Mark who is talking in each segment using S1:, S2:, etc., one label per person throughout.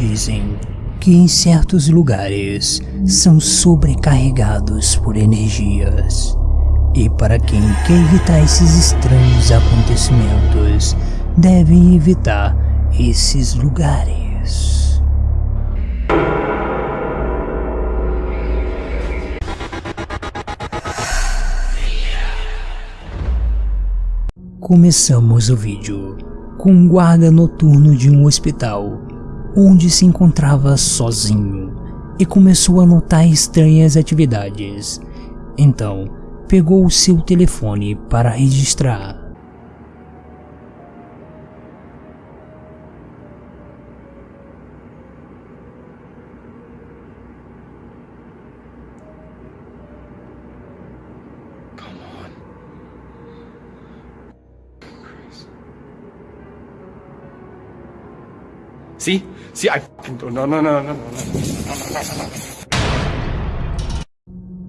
S1: Dizem que em certos lugares são sobrecarregados por energias. E para quem quer evitar esses estranhos acontecimentos, deve evitar esses lugares. Começamos o vídeo com um guarda noturno de um hospital, onde se encontrava sozinho e começou a notar estranhas atividades. Então, pegou o seu telefone para registrar.
S2: See? See, I no, no, no, no, no, no.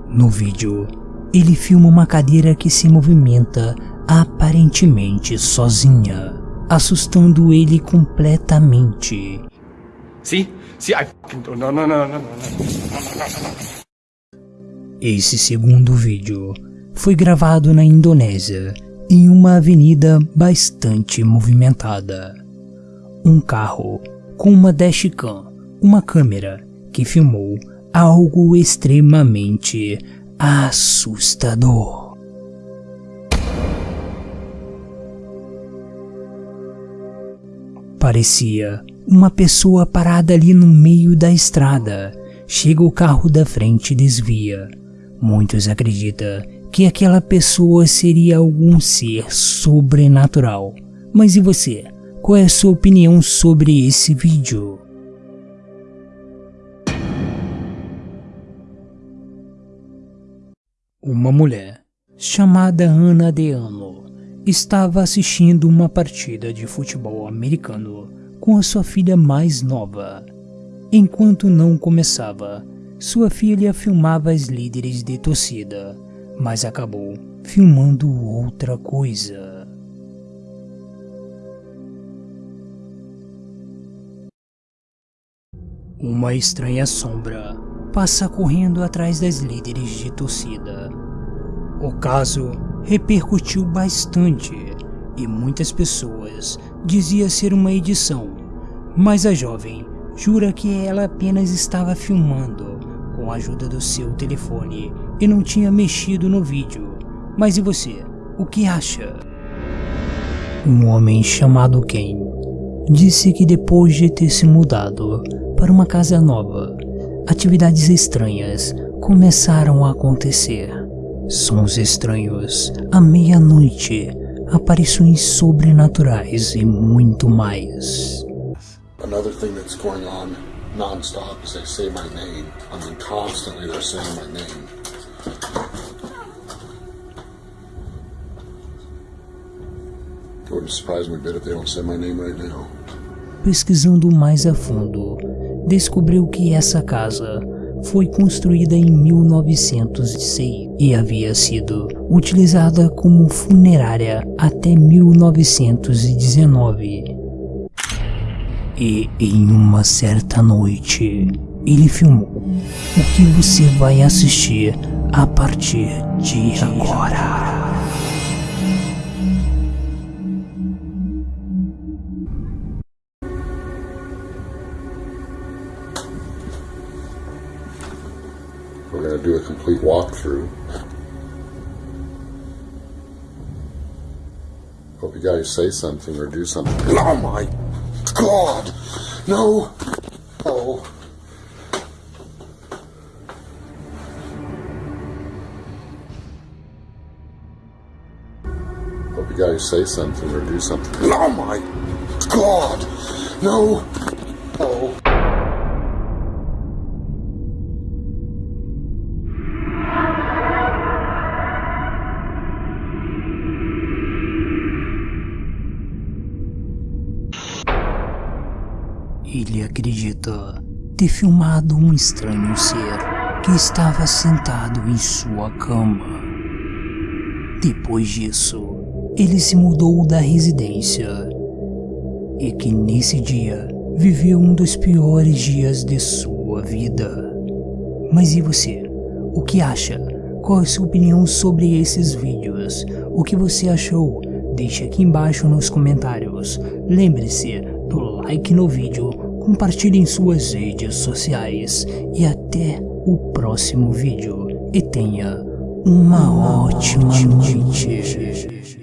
S1: No vídeo, ele filma uma cadeira que se movimenta aparentemente sozinha, assustando ele completamente.
S2: See? See, I no, no, no, no, no, no.
S1: Esse segundo vídeo foi gravado na Indonésia, em uma avenida bastante movimentada. Um carro com uma dashcam, uma câmera que filmou algo extremamente assustador. Parecia uma pessoa parada ali no meio da estrada. Chega o carro da frente e desvia. Muitos acreditam que aquela pessoa seria algum ser sobrenatural. Mas e você? Qual é a sua opinião sobre esse vídeo? Uma mulher, chamada Ana Deano, estava assistindo uma partida de futebol americano com a sua filha mais nova. Enquanto não começava, sua filha filmava as líderes de torcida, mas acabou filmando outra coisa. Uma estranha sombra passa correndo atrás das líderes de torcida. O caso repercutiu bastante e muitas pessoas diziam ser uma edição, mas a jovem jura que ela apenas estava filmando com a ajuda do seu telefone e não tinha mexido no vídeo. Mas e você? O que acha? Um homem chamado Ken disse que depois de ter se mudado para uma casa nova, atividades estranhas começaram a acontecer. Sons estranhos, à meia-noite, aparições sobrenaturais e muito mais.
S3: Another thing that's going on non-stop is they say my name. I mean, constantly they're saying my name. It wouldn't surprise me a bit if they don't say my name right now.
S1: Pesquisando mais a fundo, descobriu que essa casa foi construída em 1906 e havia sido utilizada como funerária até 1919. E em uma certa noite, ele filmou o que você vai assistir a partir de agora.
S3: We're going to do a complete walkthrough. Hope you guys say something or do something. Oh my god! No! Oh. Hope you guys say something or do something. Oh my god! No!
S1: Ele acredita ter filmado um estranho ser que estava sentado em sua cama. Depois disso, ele se mudou da residência e que nesse dia viveu um dos piores dias de sua vida. Mas e você? O que acha? Qual é a sua opinião sobre esses vídeos? O que você achou? Deixe aqui embaixo nos comentários. Lembre-se do like no vídeo, compartilhe em suas redes sociais e até o próximo vídeo. E tenha uma ótima noite.